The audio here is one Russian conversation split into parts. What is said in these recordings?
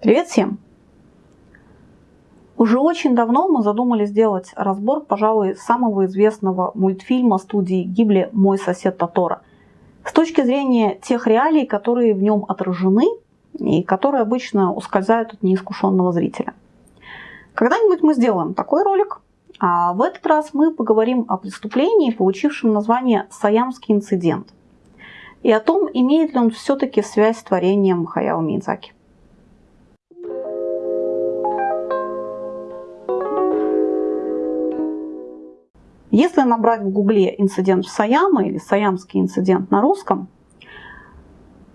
Привет всем! Уже очень давно мы задумались сделать разбор, пожалуй, самого известного мультфильма студии Гибли «Мой сосед Татора». С точки зрения тех реалий, которые в нем отражены и которые обычно ускользают от неискушенного зрителя. Когда-нибудь мы сделаем такой ролик, а в этот раз мы поговорим о преступлении, получившем название «Саямский инцидент», и о том, имеет ли он все-таки связь с творением Хаяо Мидзаки. Если набрать в гугле инцидент в Саяма или Саямский инцидент на русском,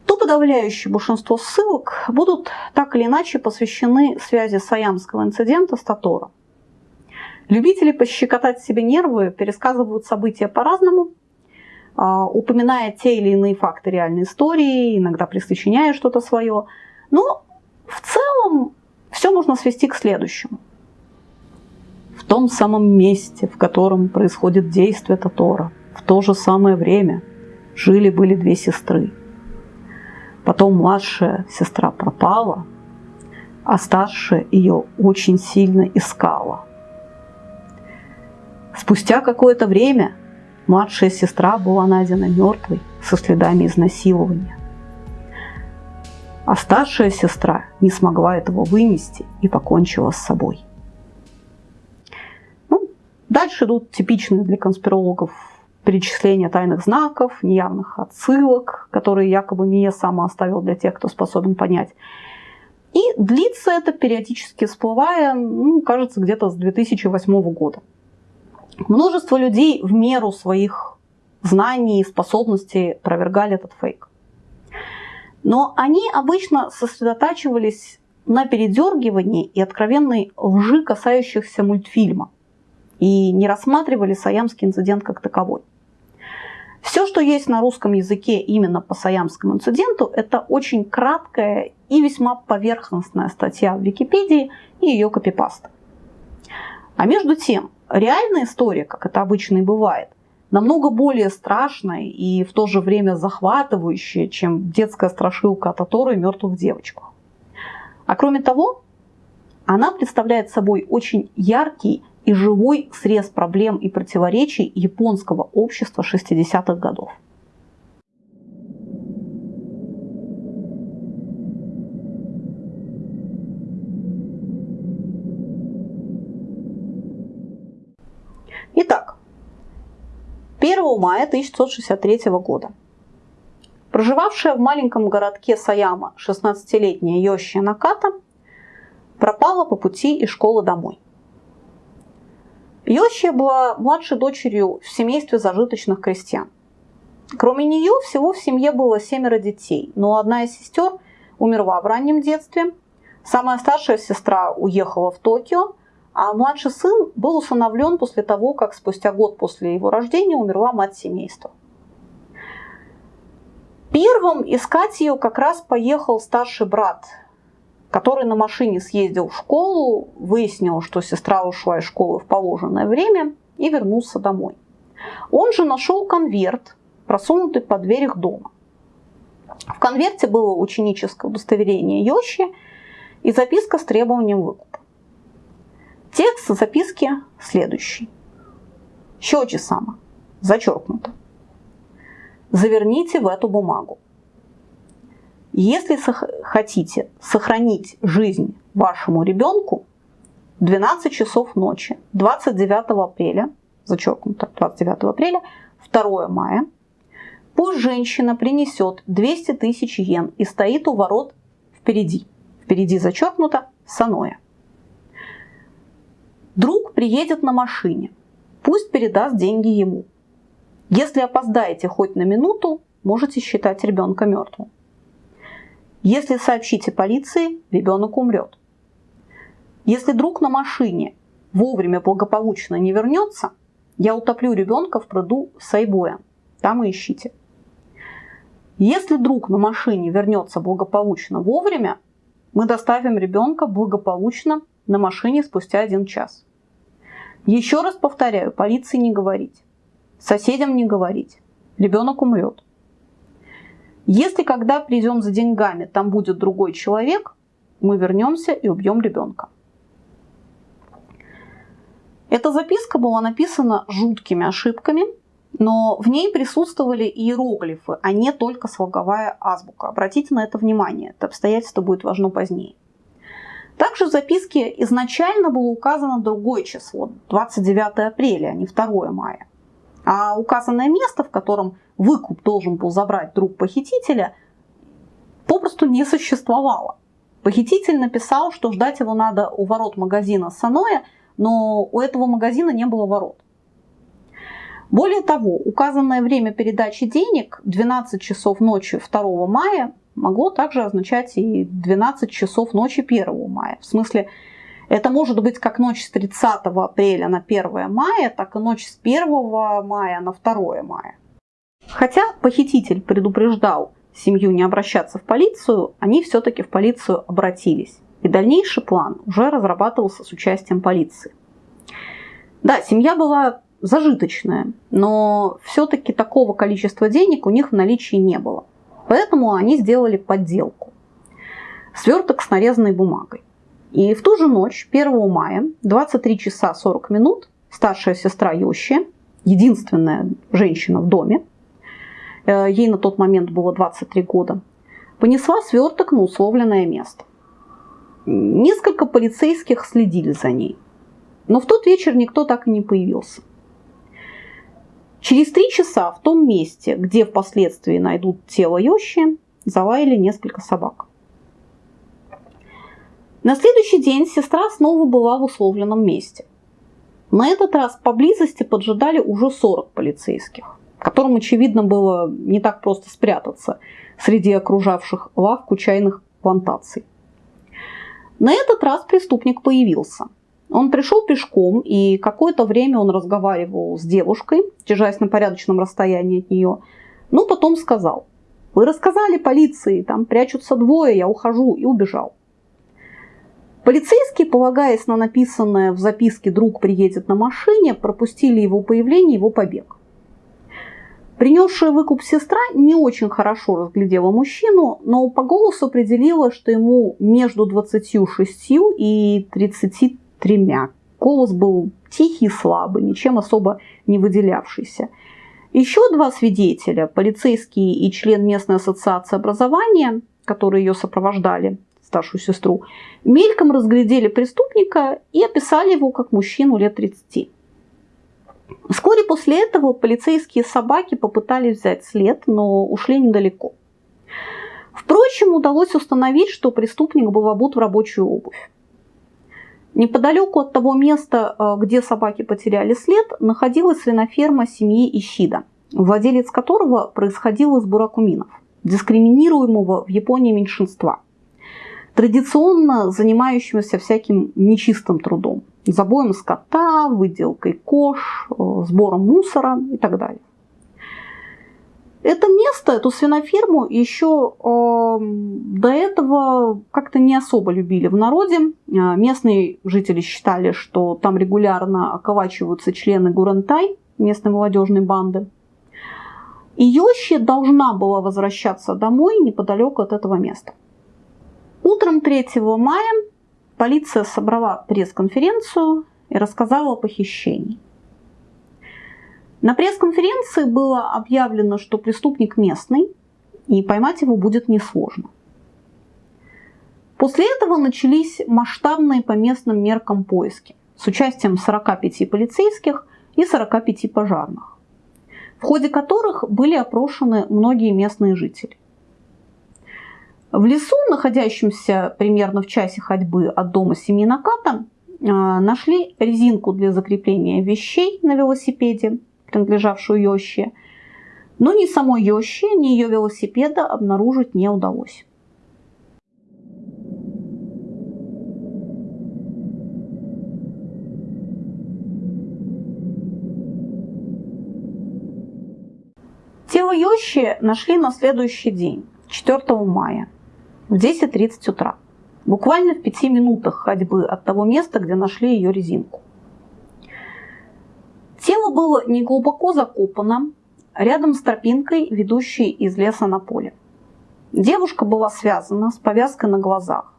то подавляющее большинство ссылок будут так или иначе посвящены связи Саямского инцидента с Таторо. Любители пощекотать себе нервы пересказывают события по-разному, а, упоминая те или иные факты реальной истории, иногда присочиняя что-то свое. Но в целом все можно свести к следующему – в том самом месте, в котором происходит действие Татора, в то же самое время жили-были две сестры. Потом младшая сестра пропала, а старшая ее очень сильно искала. Спустя какое-то время младшая сестра была найдена мертвой со следами изнасилования. А старшая сестра не смогла этого вынести и покончила с собой. Дальше идут типичные для конспирологов перечисления тайных знаков, неявных отсылок, которые якобы Мия сама оставил для тех, кто способен понять. И длится это периодически всплывая, ну, кажется, где-то с 2008 года. Множество людей в меру своих знаний и способностей опровергали этот фейк. Но они обычно сосредотачивались на передергивании и откровенной лжи, касающихся мультфильма – и не рассматривали Саямский инцидент как таковой. Все, что есть на русском языке именно по Саямскому инциденту, это очень краткая и весьма поверхностная статья в Википедии и ее копипаста. А между тем, реальная история, как это обычно и бывает, намного более страшная и в то же время захватывающая, чем детская страшилка от Таторы и мертвых девочках. А кроме того, она представляет собой очень яркий и живой срез проблем и противоречий японского общества 60-х годов. Итак, 1 мая 1963 года проживавшая в маленьком городке Саяма 16-летняя Йоши Наката пропала по пути из школы домой. Йощия была младшей дочерью в семействе зажиточных крестьян. Кроме нее, всего в семье было семеро детей, но одна из сестер умерла в раннем детстве, самая старшая сестра уехала в Токио, а младший сын был усыновлен после того, как спустя год после его рождения умерла мать семейства. Первым искать ее как раз поехал старший брат который на машине съездил в школу, выяснил, что сестра ушла из школы в положенное время и вернулся домой. Он же нашел конверт, просунутый под дверь их дома. В конверте было ученическое удостоверение Йоши и записка с требованием выкупа. Текст записки следующий. Щечи сама, зачеркнуто. Заверните в эту бумагу. Если хотите сохранить жизнь вашему ребенку, 12 часов ночи 29 апреля, зачеркнуто 29 апреля, 2 мая, пусть женщина принесет 200 тысяч йен и стоит у ворот впереди. Впереди зачеркнуто Саноя. Друг приедет на машине, пусть передаст деньги ему. Если опоздаете хоть на минуту, можете считать ребенка мертвым. Если сообщите полиции, ребенок умрет. Если друг на машине вовремя благополучно не вернется, я утоплю ребенка в пруду Сайбоя. Там и ищите. Если друг на машине вернется благополучно вовремя, мы доставим ребенка благополучно на машине спустя один час. Еще раз повторяю, полиции не говорить, соседям не говорить, ребенок умрет. Если когда придем за деньгами, там будет другой человек, мы вернемся и убьем ребенка. Эта записка была написана жуткими ошибками, но в ней присутствовали иероглифы, а не только слоговая азбука. Обратите на это внимание, это обстоятельство будет важно позднее. Также в записке изначально было указано другое число, 29 апреля, а не 2 мая. А указанное место, в котором выкуп должен был забрать друг похитителя, попросту не существовало. Похититель написал, что ждать его надо у ворот магазина Саноя, но у этого магазина не было ворот. Более того, указанное время передачи денег 12 часов ночи 2 мая могло также означать и 12 часов ночи 1 мая. В смысле, это может быть как ночь с 30 апреля на 1 мая, так и ночь с 1 мая на 2 мая. Хотя похититель предупреждал семью не обращаться в полицию, они все-таки в полицию обратились. И дальнейший план уже разрабатывался с участием полиции. Да, семья была зажиточная, но все-таки такого количества денег у них в наличии не было. Поэтому они сделали подделку. Сверток с нарезанной бумагой. И в ту же ночь, 1 мая, 23 часа 40 минут, старшая сестра Йоши, единственная женщина в доме, ей на тот момент было 23 года, понесла сверток на условленное место. Несколько полицейских следили за ней. Но в тот вечер никто так и не появился. Через три часа в том месте, где впоследствии найдут тело Йоши, залаяли несколько собак. На следующий день сестра снова была в условленном месте. На этот раз поблизости поджидали уже 40 полицейских, которым, очевидно, было не так просто спрятаться среди окружавших лавку чайных плантаций. На этот раз преступник появился – он пришел пешком, и какое-то время он разговаривал с девушкой, держась на порядочном расстоянии от нее. Но потом сказал, вы рассказали полиции, там прячутся двое, я ухожу, и убежал. Полицейские, полагаясь на написанное в записке «друг приедет на машине», пропустили его появление, его побег. Принесшая выкуп сестра не очень хорошо разглядела мужчину, но по голосу определила, что ему между 26 и 30 тремя. Голос был тихий слабый, ничем особо не выделявшийся. Еще два свидетеля, полицейский и член местной ассоциации образования, которые ее сопровождали, старшую сестру, мельком разглядели преступника и описали его как мужчину лет 30. Вскоре после этого полицейские собаки попытались взять след, но ушли недалеко. Впрочем, удалось установить, что преступник был обут в рабочую обувь. Неподалеку от того места, э, где собаки потеряли след, находилась свиноферма семьи Ищида, владелец которого происходил из буракуминов, дискриминируемого в Японии меньшинства, традиционно занимающегося всяким нечистым трудом, забоем скота, выделкой кож, э, сбором мусора и так далее. Это место, эту свиноферму еще э, до этого как-то не особо любили в народе. Э, местные жители считали, что там регулярно околачиваются члены Гурантай, местной молодежной банды. И Йоши должна была возвращаться домой неподалеку от этого места. Утром 3 мая полиция собрала пресс-конференцию и рассказала о похищении. На пресс-конференции было объявлено, что преступник местный, и поймать его будет несложно. После этого начались масштабные по местным меркам поиски с участием 45 полицейских и 45 пожарных, в ходе которых были опрошены многие местные жители. В лесу, находящемся примерно в часе ходьбы от дома семьи Наката, э, нашли резинку для закрепления вещей на велосипеде – принадлежавшую Йоще, но ни самой Йоще, ни ее велосипеда обнаружить не удалось. Тело Йощи нашли на следующий день, 4 мая, в 10.30 утра, буквально в пяти минутах ходьбы от того места, где нашли ее резинку. Тело было неглубоко закопано, рядом с тропинкой, ведущей из леса на поле. Девушка была связана с повязкой на глазах.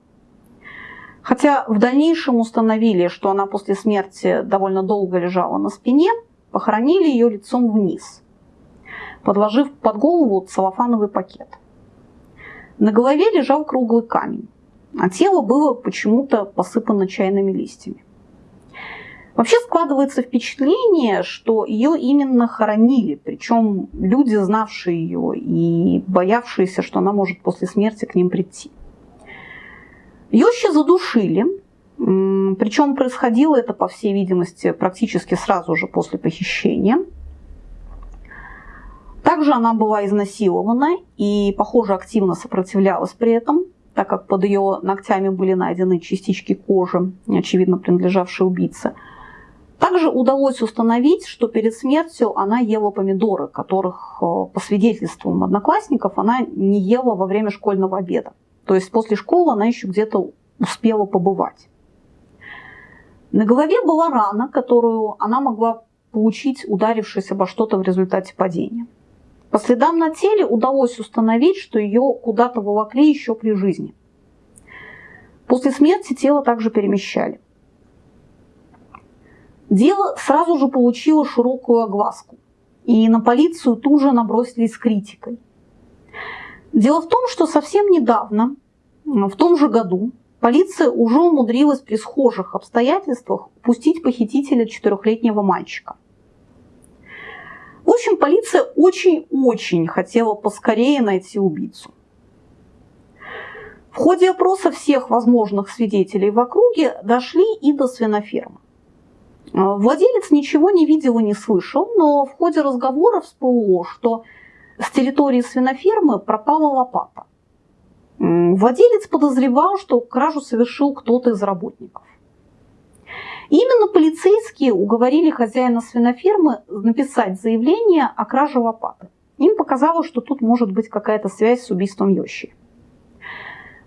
Хотя в дальнейшем установили, что она после смерти довольно долго лежала на спине, похоронили ее лицом вниз, подложив под голову целлофановый пакет. На голове лежал круглый камень, а тело было почему-то посыпано чайными листьями. Вообще складывается впечатление, что ее именно хоронили, причем люди, знавшие ее и боявшиеся, что она может после смерти к ним прийти. Йощи задушили, причем происходило это, по всей видимости, практически сразу же после похищения. Также она была изнасилована и, похоже, активно сопротивлялась при этом, так как под ее ногтями были найдены частички кожи, очевидно принадлежавшие убийце. Также удалось установить, что перед смертью она ела помидоры, которых, э, по свидетельствам одноклассников, она не ела во время школьного обеда. То есть после школы она еще где-то успела побывать. На голове была рана, которую она могла получить, ударившись обо что-то в результате падения. По следам на теле удалось установить, что ее куда-то волокли еще при жизни. После смерти тело также перемещали. Дело сразу же получило широкую огласку, и на полицию тут же набросились с критикой. Дело в том, что совсем недавно, в том же году, полиция уже умудрилась при схожих обстоятельствах пустить похитителя четырехлетнего мальчика. В общем, полиция очень-очень хотела поскорее найти убийцу. В ходе опроса всех возможных свидетелей в округе дошли и до свинофермы. Владелец ничего не видел и не слышал, но в ходе разговора всплыло, что с территории свинофермы пропала лопата. Владелец подозревал, что кражу совершил кто-то из работников. Именно полицейские уговорили хозяина свинофермы написать заявление о краже лопаты. Им показалось, что тут может быть какая-то связь с убийством Йощи.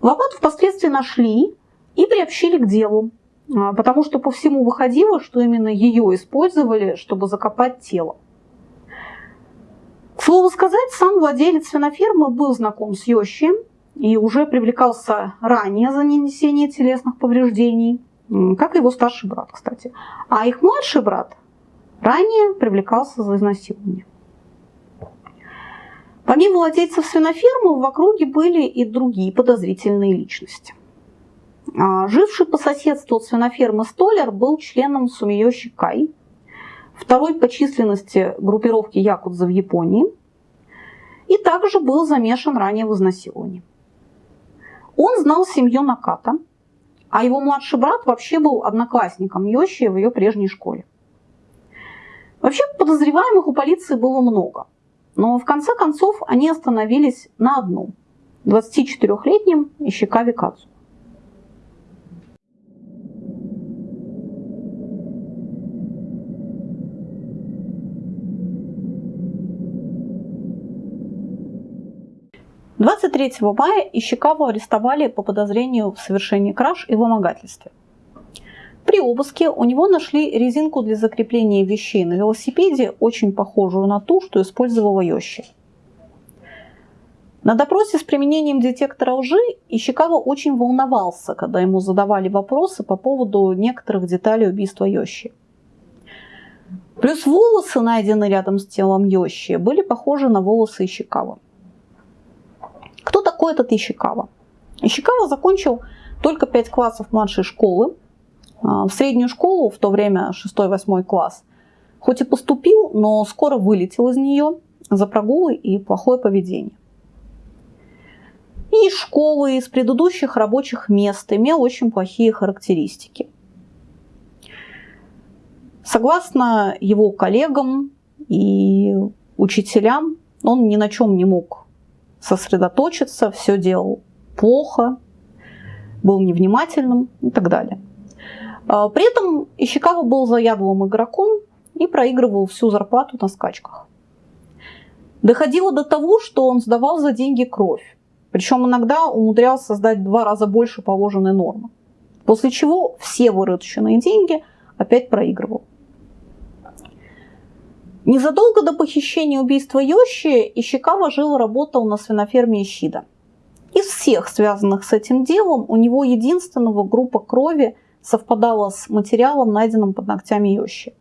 Лопату впоследствии нашли и приобщили к делу, а, потому что по всему выходило, что именно ее использовали, чтобы закопать тело. К слову сказать, сам владелец свинофермы был знаком с Йощи и уже привлекался ранее за нанесение телесных повреждений, как и его старший брат, кстати. А их младший брат ранее привлекался за изнасилование. Помимо владельцев свинофермы в округе были и другие подозрительные личности. А, живший по соседству от свинофермы Столер был членом Сумиёши Кай, второй по численности группировки Якудза в Японии, и также был замешан ранее в изнасиловании. Он знал семью Наката, а его младший брат вообще был одноклассником Йоши в ее прежней школе. Вообще подозреваемых у полиции было много, но в конце концов они остановились на одном – 24-летнем Ищикаве Кацу. 23 мая Ищикаву арестовали по подозрению в совершении краж и вымогательстве. При обыске у него нашли резинку для закрепления вещей на велосипеде, очень похожую на ту, что использовала Йощи. На допросе с применением детектора лжи Ищикава очень волновался, когда ему задавали вопросы по поводу некоторых деталей убийства Йощи. Плюс волосы, найденные рядом с телом Йощи, были похожи на волосы Ищикава. Кто этот Ищикава? Ищикава закончил только 5 классов младшей школы. А, в среднюю школу, в то время 6-8 класс, хоть и поступил, но скоро вылетел из нее за прогулы и плохое поведение. И школы, из предыдущих рабочих мест имел очень плохие характеристики. Согласно его коллегам и учителям, он ни на чем не мог сосредоточиться, все делал плохо, был невнимательным и так далее. А, при этом Ищикава был заядлым игроком и проигрывал всю зарплату на скачках. Доходило до того, что он сдавал за деньги кровь, причем иногда умудрялся создать два раза больше положенной нормы, после чего все вырученные деньги опять проигрывал. Незадолго до похищения убийства Йоши Ищикава жил и работал на свиноферме Ищида. Из всех связанных с этим делом у него единственного группа крови совпадала с материалом, найденным под ногтями Йоши.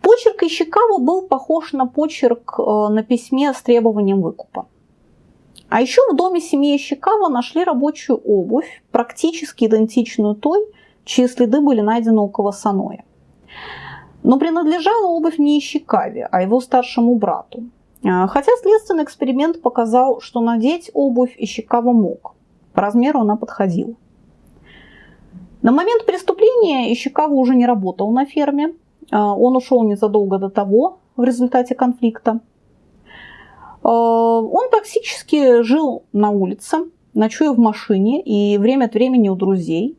Почерк Ищикава был похож на почерк э, на письме с требованием выкупа. А еще в доме семьи Ищикава нашли рабочую обувь, практически идентичную той, чьи следы были найдены у Кавасаноя. Но принадлежала обувь не Ищикаве, а его старшему брату. А, хотя следственный эксперимент показал, что надеть обувь Ищикава мог. По размеру она подходила. На момент преступления Ищикава уже не работал на ферме, а, он ушел незадолго до того в результате конфликта. А, он практически жил на улице, ночуя в машине и время от времени у друзей.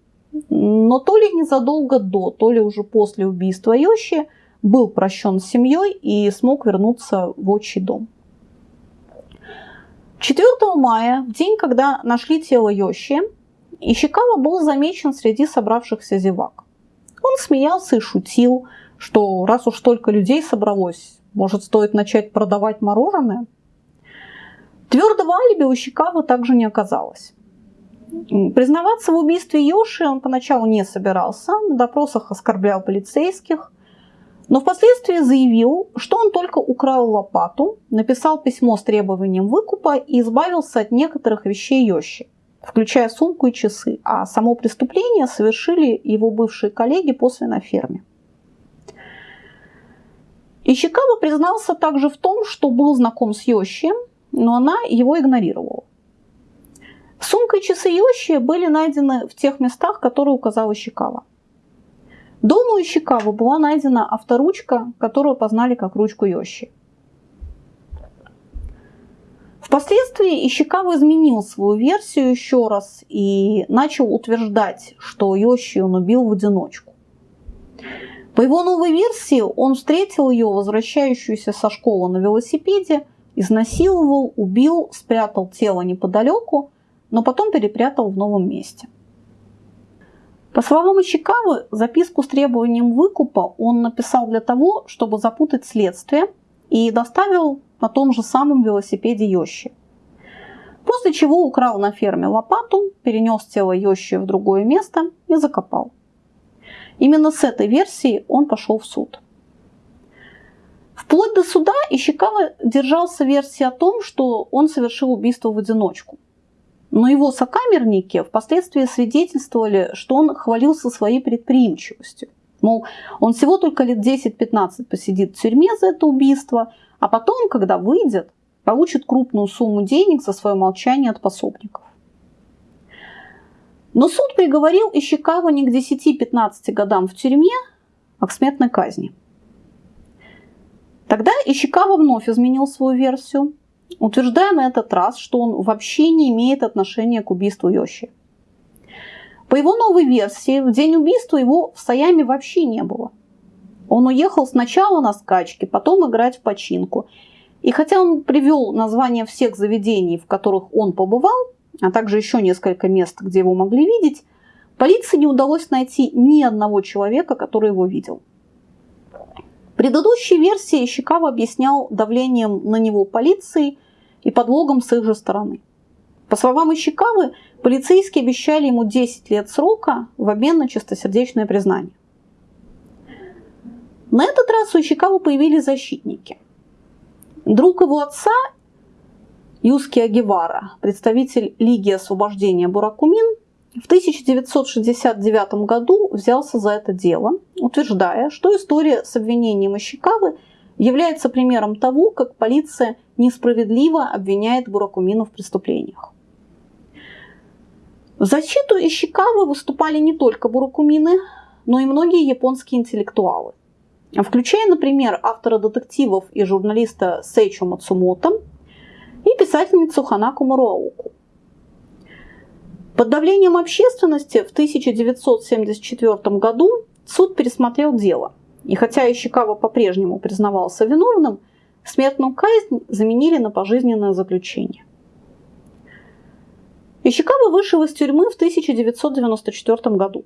Но то ли незадолго до, то ли уже после убийства Йоши был прощен с семьей и смог вернуться в отчий дом. 4 мая, в день, когда нашли тело Йоши, Ищикава был замечен среди собравшихся зевак. Он смеялся и шутил, что раз уж столько людей собралось, может стоит начать продавать мороженое? Твердого алиби у Щекава также не оказалось. Признаваться в убийстве Йоши он поначалу не собирался, на допросах оскорблял полицейских, но впоследствии заявил, что он только украл лопату, написал письмо с требованием выкупа и избавился от некоторых вещей Йоши, включая сумку и часы, а само преступление совершили его бывшие коллеги после на ферме. Ищикава признался также в том, что был знаком с Йоши, но она его игнорировала. Сумка и часы Йоши были найдены в тех местах, которые указал Ищикава. Дома у Ищикава была найдена авторучка, которую познали как ручку Йоши. Впоследствии Ищикава изменил свою версию еще раз и начал утверждать, что Йоши он убил в одиночку. По его новой версии, он встретил ее, возвращающуюся со школы на велосипеде, изнасиловал, убил, спрятал тело неподалеку, но потом перепрятал в новом месте. По словам Ищикавы, записку с требованием выкупа он написал для того, чтобы запутать следствие и доставил на том же самом велосипеде Йощи. После чего украл на ферме лопату, перенес тело Йощи в другое место и закопал. Именно с этой версией он пошел в суд. Вплоть до суда Ищикава держался версии о том, что он совершил убийство в одиночку. Но его сокамерники впоследствии свидетельствовали, что он хвалился своей предприимчивостью. Мол, он всего только лет 10-15 посидит в тюрьме за это убийство, а потом, когда выйдет, получит крупную сумму денег за свое молчание от пособников. Но суд приговорил Ищекава не к 10-15 годам в тюрьме, а к смертной казни. Тогда Ищекава вновь изменил свою версию, утверждая на этот раз, что он вообще не имеет отношения к убийству Йоши. По его новой версии, в день убийства его в Саяме вообще не было. Он уехал сначала на скачки, потом играть в починку. И хотя он привел название всех заведений, в которых он побывал, а также еще несколько мест, где его могли видеть, полиции не удалось найти ни одного человека, который его видел. Предыдущие версии Ищикава объяснял давлением на него полиции и подлогом с их же стороны. По словам Ищикавы, полицейские обещали ему 10 лет срока в обмен на чистосердечное признание. На этот раз у Ищикавы появились защитники. Друг его отца Юски Агевара, представитель Лиги освобождения Буракумин, в 1969 году взялся за это дело, утверждая, что история с обвинением Ищикавы является примером того, как полиция несправедливо обвиняет Буракумина в преступлениях. В защиту Ищикавы выступали не только Буракумины, но и многие японские интеллектуалы, включая, например, автора детективов и журналиста Сейчо Мацумото, и писательницу Ханаку Муруауку. Под давлением общественности в 1974 году суд пересмотрел дело. И хотя Ищикава по-прежнему признавался виновным, смертную казнь заменили на пожизненное заключение. Ищикава вышел из тюрьмы в 1994 году.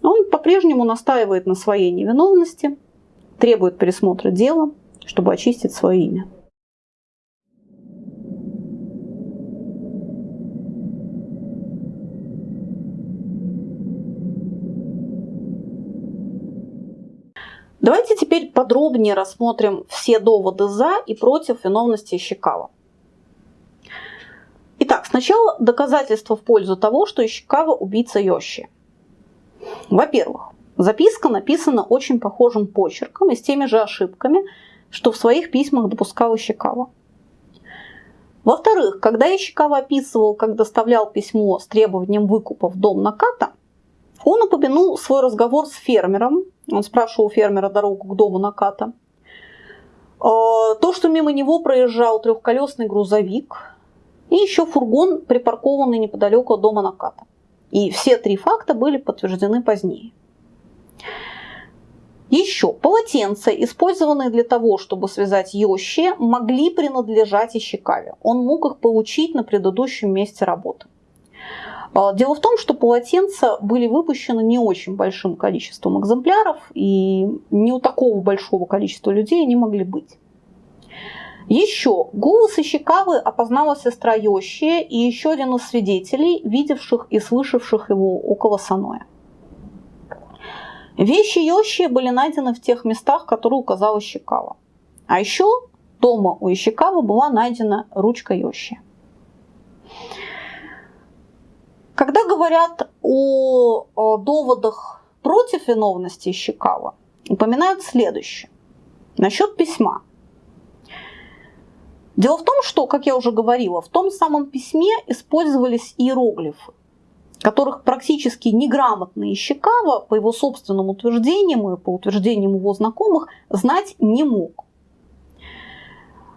Он по-прежнему настаивает на своей невиновности, требует пересмотра дела, чтобы очистить свое имя. Давайте теперь подробнее рассмотрим все доводы за и против виновности Ищекава. Итак, сначала доказательства в пользу того, что Ищекава убийца Йоши. Во-первых, записка написана очень похожим почерком и с теми же ошибками, что в своих письмах допускал Ищекава. Во-вторых, когда Ищекава описывал, как доставлял письмо с требованием выкупа в дом Наката, он упомянул свой разговор с фермером. Он спрашивал у фермера дорогу к дому Наката. А, то, что мимо него проезжал трехколесный грузовик и еще фургон, припаркованный неподалеку от дома Наката. И все три факта были подтверждены позднее. Еще полотенца, использованные для того, чтобы связать Йоши, могли принадлежать Ищекаве. Он мог их получить на предыдущем месте работы. А, дело в том, что полотенца были выпущены не очень большим количеством экземпляров, и не у такого большого количества людей они могли быть. Еще голос Ищекавы опознала сестра Йоши и еще один из свидетелей, видевших и слышавших его около Саноя. Вещи Йоши были найдены в тех местах, которые указала Ищекава. А еще дома у Ищекавы была найдена ручка Йоши. Когда говорят о, доводах против виновности Ищекава, упоминают следующее. Насчет письма. Дело в том, что, как я уже говорила, в том самом письме использовались иероглифы которых практически неграмотный Ищекава, по его собственным утверждениям и по утверждениям его знакомых, знать не мог.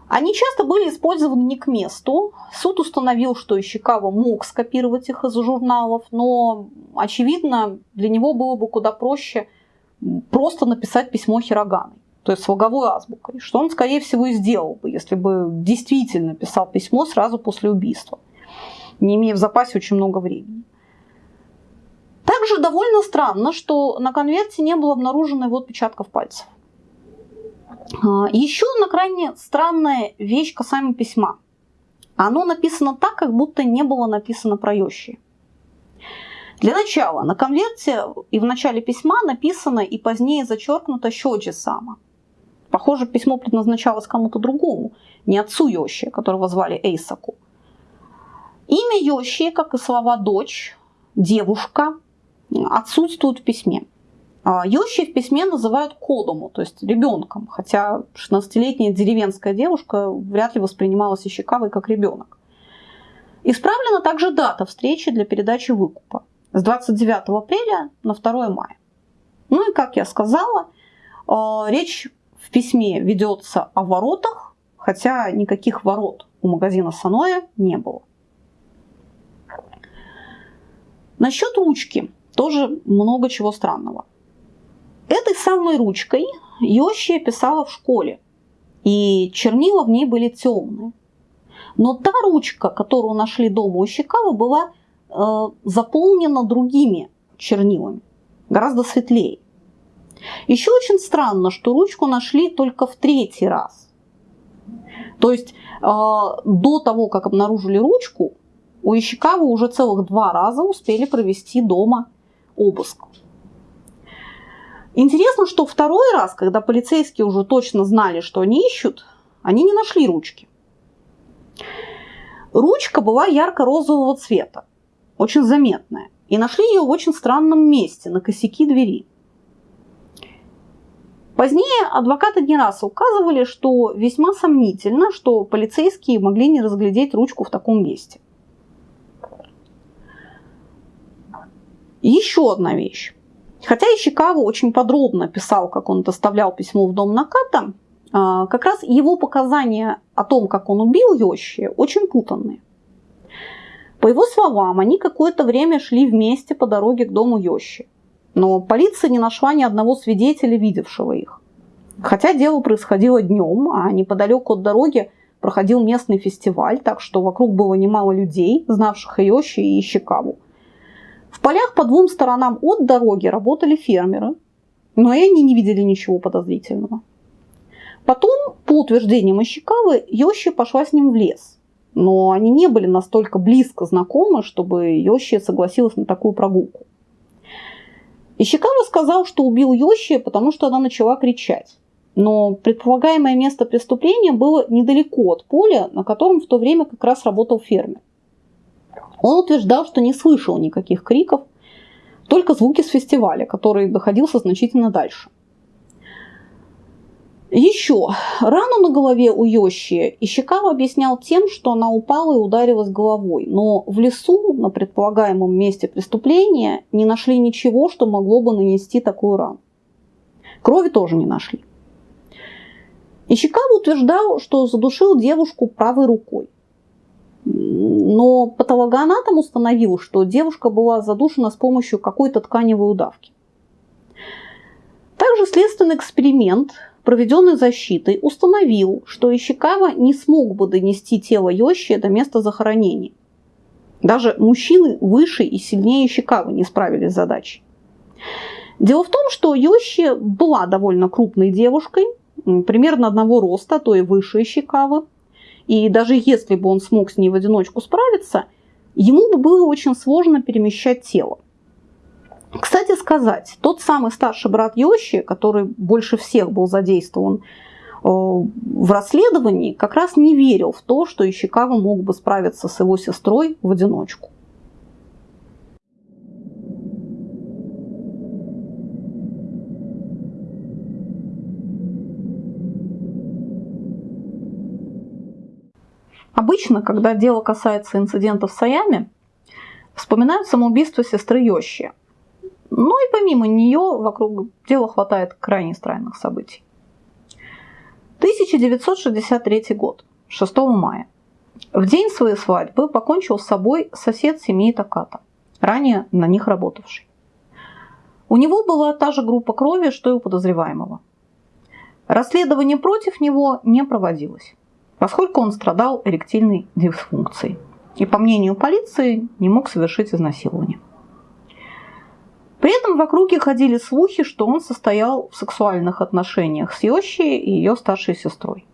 Они часто были использованы не к месту. Суд установил, что Ищекава мог скопировать их из журналов, но, очевидно, для него было бы куда проще просто написать письмо Хироганой, то есть слоговой азбукой, что он, скорее всего, и сделал бы, если бы действительно писал письмо сразу после убийства, не имея в запасе очень много времени. Также довольно странно, что на конверте не было обнаружено его отпечатков пальцев. А, Еще одна крайне странная вещь касаемо письма. Оно написано так, как будто не было написано про Йоши. Для начала, на конверте и в начале письма написано и позднее зачеркнуто Щоджи Сама. Похоже, письмо предназначалось кому-то другому, не отцу Йоши, которого звали Эйсаку. Имя Йоши, как и слова дочь, девушка, отсутствуют в письме. А, Йоши в письме называют кодому, то есть ребенком, хотя 16-летняя деревенская девушка вряд ли воспринималась Ищекавой как ребенок. Исправлена также дата встречи для передачи выкупа с 29 апреля на 2 мая. Ну и, как я сказала, а, речь в письме ведется о воротах, хотя никаких ворот у магазина Саноя не было. Насчет ручки тоже много чего странного. Этой самой ручкой Йоши писала в школе, и чернила в ней были темные. Но та ручка, которую нашли дома у Щекава, была э, заполнена другими чернилами, гораздо светлее. Еще очень странно, что ручку нашли только в третий раз. То есть э, до того, как обнаружили ручку, у Ищекава уже целых два раза успели провести дома обыск. Интересно, что второй раз, когда полицейские уже точно знали, что они ищут, они не нашли ручки. Ручка была ярко-розового цвета, очень заметная, и нашли ее в очень странном месте, на косяки двери. Позднее адвокаты не раз указывали, что весьма сомнительно, что полицейские могли не разглядеть ручку в таком месте. еще одна вещь. Хотя Ищикава очень подробно писал, как он доставлял письмо в дом Наката, а, как раз его показания о том, как он убил Йоши, очень путанные. По его словам, они какое-то время шли вместе по дороге к дому Йоши. Но полиция не нашла ни одного свидетеля, видевшего их. Хотя дело происходило днем, а неподалеку от дороги проходил местный фестиваль, так что вокруг было немало людей, знавших Йоши и Ищикаву. В полях по двум сторонам от дороги работали фермеры, но и они не видели ничего подозрительного. Потом, по утверждениям Ищекавы, Йощи пошла с ним в лес. Но они не были настолько близко знакомы, чтобы Йощи согласилась на такую прогулку. Ищикава сказал, что убил Йоши, потому что она начала кричать. Но предполагаемое место преступления было недалеко от поля, на котором в то время как раз работал фермер. Он утверждал, что не слышал никаких криков, только звуки с фестиваля, который доходился значительно дальше. Еще рану на голове у Йоши Ищикава объяснял тем, что она упала и ударилась головой, но в лесу на предполагаемом месте преступления не нашли ничего, что могло бы нанести такую рану. Крови тоже не нашли. Ищикава утверждал, что задушил девушку правой рукой. Но патологоанатом установил, что девушка была задушена с помощью какой-то тканевой удавки. Также следственный эксперимент проведенный защитой, установил, что Ищикава не смог бы донести тело Йоши до места захоронения. Даже мужчины выше и сильнее Ищикавы не справились с задачей. Дело в том, что Йоши была довольно крупной девушкой, примерно одного роста, то и выше Ищикавы. И даже если бы он смог с ней в одиночку справиться, ему бы было очень сложно перемещать тело. Кстати сказать, тот самый старший брат Йоши, который больше всех был задействован э, в расследовании, как раз не верил в то, что Ищикава мог бы справиться с его сестрой в одиночку. Обычно, когда дело касается инцидентов в Саяме, вспоминают самоубийство сестры Йоши, ну и помимо нее вокруг дела хватает крайне странных событий. 1963 год, 6 мая. В день своей свадьбы покончил с собой сосед семьи Таката, ранее на них работавший. У него была та же группа крови, что и у подозреваемого. Расследование против него не проводилось, поскольку он страдал эректильной дисфункцией и, по мнению полиции, не мог совершить изнасилование. При этом в округе ходили слухи, что он состоял в сексуальных отношениях с Йоши и ее старшей сестрой.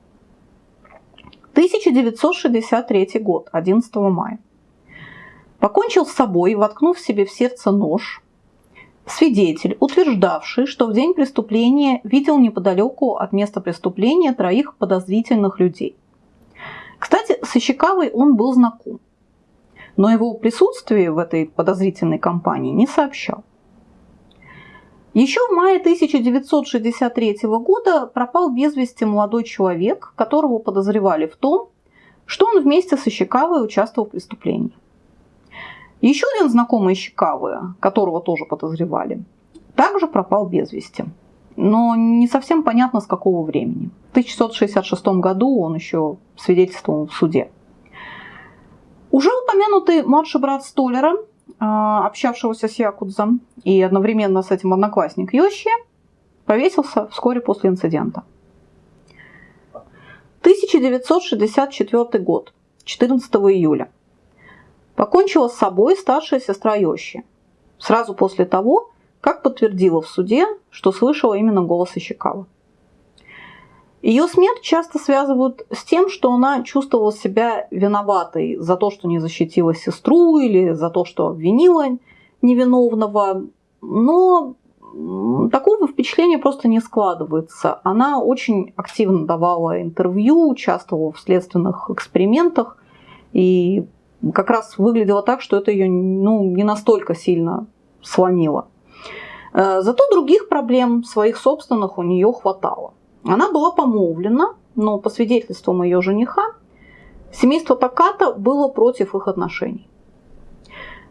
1963 год, 11 мая. Покончил с собой, воткнув себе в сердце нож. Свидетель, утверждавший, что в день преступления видел неподалеку от места преступления троих подозрительных людей. Кстати, с Ищекавой он был знаком, но его присутствие в этой подозрительной компании не сообщал. Еще в мае 1963 года пропал без вести молодой человек, которого подозревали в том, что он вместе с Ищекавой участвовал в преступлении. Еще один знакомый Ищекавы, которого тоже подозревали, также пропал без вести. Но не совсем понятно, с какого времени. В 1666 году он еще свидетельствовал в суде. Уже упомянутый младший брат Столера а, общавшегося с Якудзом и одновременно с этим одноклассник Йоши, повесился вскоре после инцидента. 1964 год, 14 июля. Покончила с собой старшая сестра Йоши. Сразу после того, как подтвердила в суде, что слышала именно голос Ищекава. Ее смерть часто связывают с тем, что она чувствовала себя виноватой за то, что не защитила сестру или за то, что обвинила невиновного. Но такого впечатления просто не складывается. Она очень активно давала интервью, участвовала в следственных экспериментах и как раз выглядело так, что это ее ну, не настолько сильно сломило. Э, зато других проблем своих собственных у нее хватало. Она была помолвлена, но по свидетельствам ее жениха, семейство Таката было против их отношений.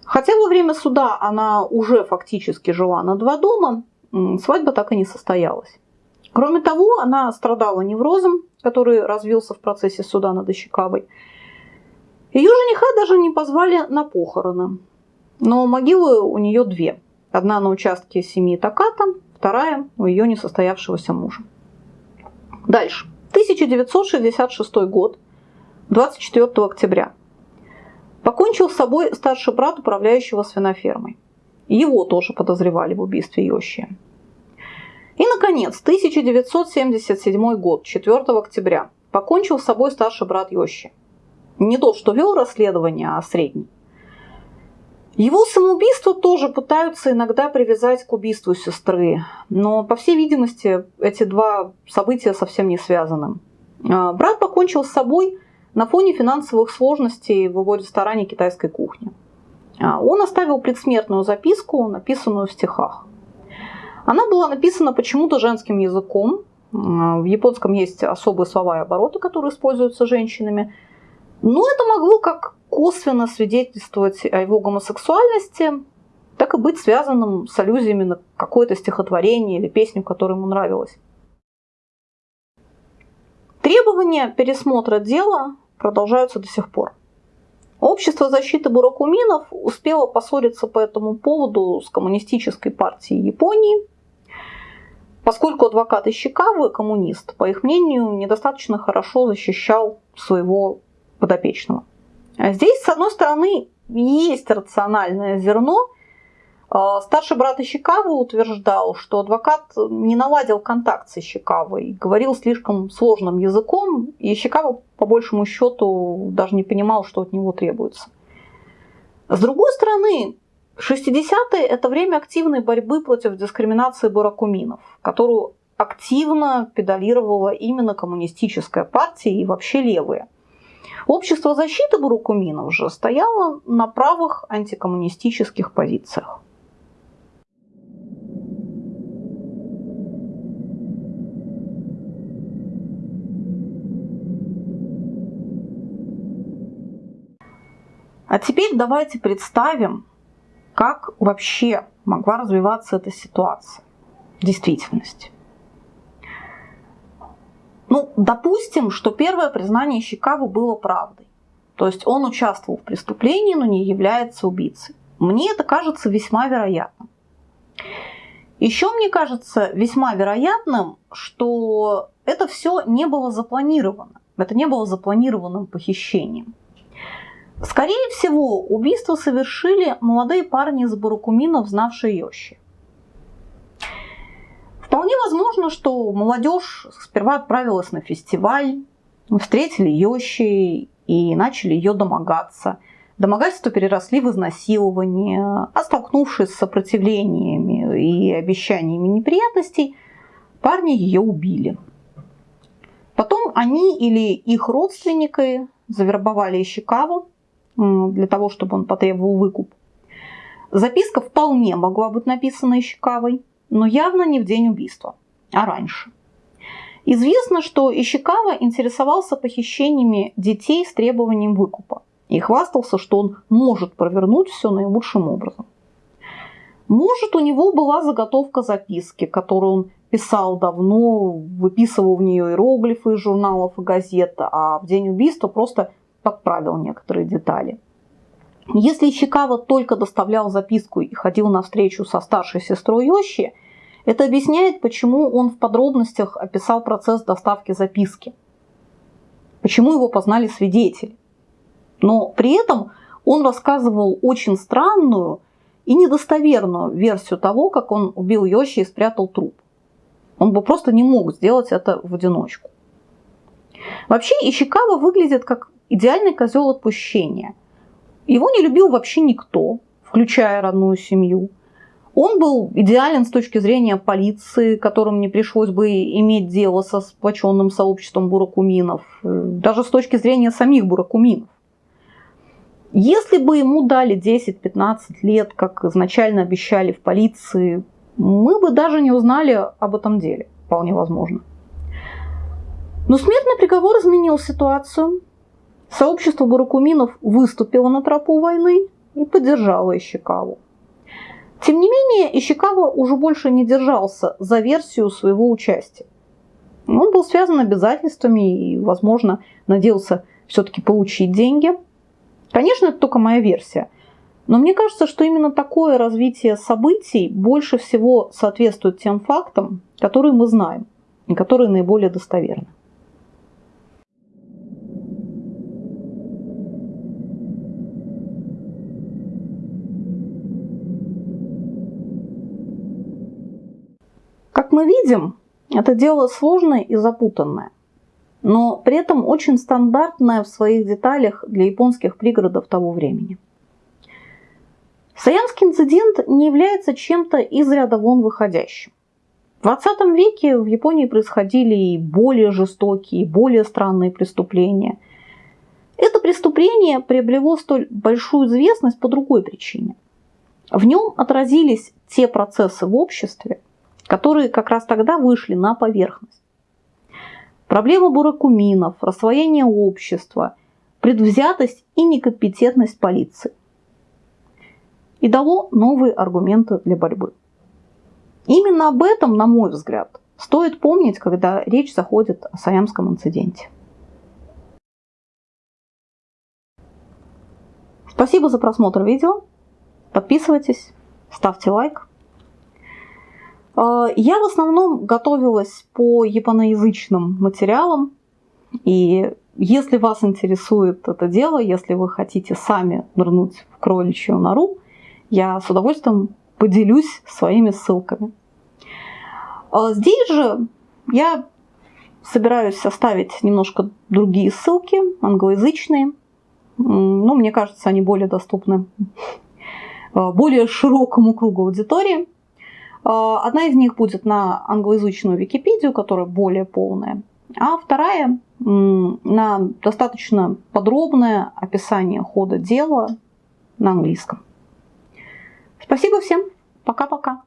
Хотя во время суда она уже фактически жила на два дома, свадьба так и не состоялась. Кроме того, она страдала неврозом, который развился в процессе суда над Ищекавой. Ее жениха даже не позвали на похороны. Но могилы у нее две. Одна на участке семьи Таката, вторая у ее несостоявшегося мужа. Дальше. 1966 год, 24 октября. Покончил с собой старший брат управляющего свинофермой. Его тоже подозревали в убийстве Йоши. И, наконец, 1977 год, 4 октября. Покончил с собой старший брат Йоши. Не тот, что вел расследование, а средний. Его самоубийство тоже пытаются иногда привязать к убийству сестры, но, по всей видимости, эти два события совсем не связаны. А, брат покончил с собой на фоне финансовых сложностей в его ресторане китайской кухни. А, он оставил предсмертную записку, написанную в стихах. Она была написана почему-то женским языком. А, в японском есть особые слова и обороты, которые используются женщинами. Но это могло как косвенно свидетельствовать о его гомосексуальности, так и быть связанным с аллюзиями на какое-то стихотворение или песню, которая ему нравилась. Требования пересмотра дела продолжаются до сих пор. Общество защиты буракуминов успело поссориться по этому поводу с коммунистической партией Японии, поскольку адвокат Ищикавы, коммунист, по их мнению, недостаточно хорошо защищал своего подопечного. А здесь, с одной стороны, есть рациональное зерно. А, старший брат Ищикавы утверждал, что адвокат не наладил контакт с Ищикавой, говорил слишком сложным языком, и Ищикава, по большему счету, даже не понимал, что от него требуется. С другой стороны, 60-е – это время активной борьбы против дискриминации буракуминов, которую активно педалировала именно коммунистическая партия и вообще левые. Общество защиты буракуминов же стояло на правых антикоммунистических позициях. А теперь давайте представим, как вообще могла развиваться эта ситуация в действительности. Ну, допустим, что первое признание Щекаву было правдой. То есть он участвовал в преступлении, но не является убийцей. Мне это кажется весьма вероятным. Еще мне кажется весьма вероятным, что это все не было запланировано. Это не было запланированным похищением. Скорее всего, убийство совершили молодые парни из Баракуминов, знавшие Йоши. Вполне возможно, что молодежь сперва отправилась на фестиваль, встретили Йоши и начали ее домогаться. Домогательства переросли в изнасилование, а столкнувшись с сопротивлениями и обещаниями неприятностей, парни ее убили. Потом они или их родственники завербовали Ищикаву для того, чтобы он потребовал выкуп. Записка вполне могла быть написана Ищикавой – но явно не в день убийства, а раньше. Известно, что Ищикава интересовался похищениями детей с требованием выкупа и хвастался, что он может провернуть все наилучшим образом. Может, у него была заготовка записки, которую он писал давно, выписывал в нее иероглифы из журналов и газет, а в день убийства просто подправил некоторые детали. Если Ищикава только доставлял записку и ходил на встречу со старшей сестрой Йоши, это объясняет, почему он в подробностях описал процесс доставки записки. Почему его познали свидетели. Но при этом он рассказывал очень странную и недостоверную версию того, как он убил Йоши и спрятал труп. Он бы просто не мог сделать это в одиночку. Вообще Ищикава выглядит как идеальный козел отпущения. Его не любил вообще никто, включая родную семью – он был идеален с точки зрения полиции, которым не пришлось бы иметь дело со сплоченным сообществом буракуминов, э, даже с точки зрения самих буракуминов. Если бы ему дали 10-15 лет, как изначально обещали в полиции, мы бы даже не узнали об этом деле, вполне возможно. Но смертный приговор изменил ситуацию. Сообщество буракуминов выступило на тропу войны и поддержало Ищекаву. Тем не менее, Ищикава уже больше не держался за версию своего участия. Он был связан обязательствами и, возможно, надеялся все-таки получить деньги. Конечно, это только моя версия. Но мне кажется, что именно такое развитие событий больше всего соответствует тем фактам, которые мы знаем и которые наиболее достоверны. Мы видим, это дело сложное и запутанное, но при этом очень стандартное в своих деталях для японских пригородов того времени. Саянский инцидент не является чем-то из ряда вон выходящим. В 20 веке в Японии происходили и более жестокие, и более странные преступления. Это преступление приобрело столь большую известность по другой причине. В нем отразились те процессы в обществе, которые как раз тогда вышли на поверхность. Проблема буракуминов, рассвоение общества, предвзятость и некомпетентность полиции. И дало новые аргументы для борьбы. Именно об этом, на мой взгляд, стоит помнить, когда речь заходит о Саямском инциденте. Спасибо за просмотр видео. Подписывайтесь, ставьте лайк. А, я в основном готовилась по японоязычным материалам. И если вас интересует это дело, если вы хотите сами нырнуть в кроличью нору, я с удовольствием поделюсь своими ссылками. А здесь же я собираюсь оставить немножко другие ссылки, англоязычные. Ну, мне кажется, они более доступны а, более широкому кругу аудитории. А, одна из них будет на англоязычную Википедию, которая более полная, а вторая на достаточно подробное описание хода дела на английском. Спасибо всем. Пока-пока.